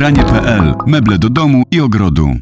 Ubranie.pl. Meble do domu i ogrodu.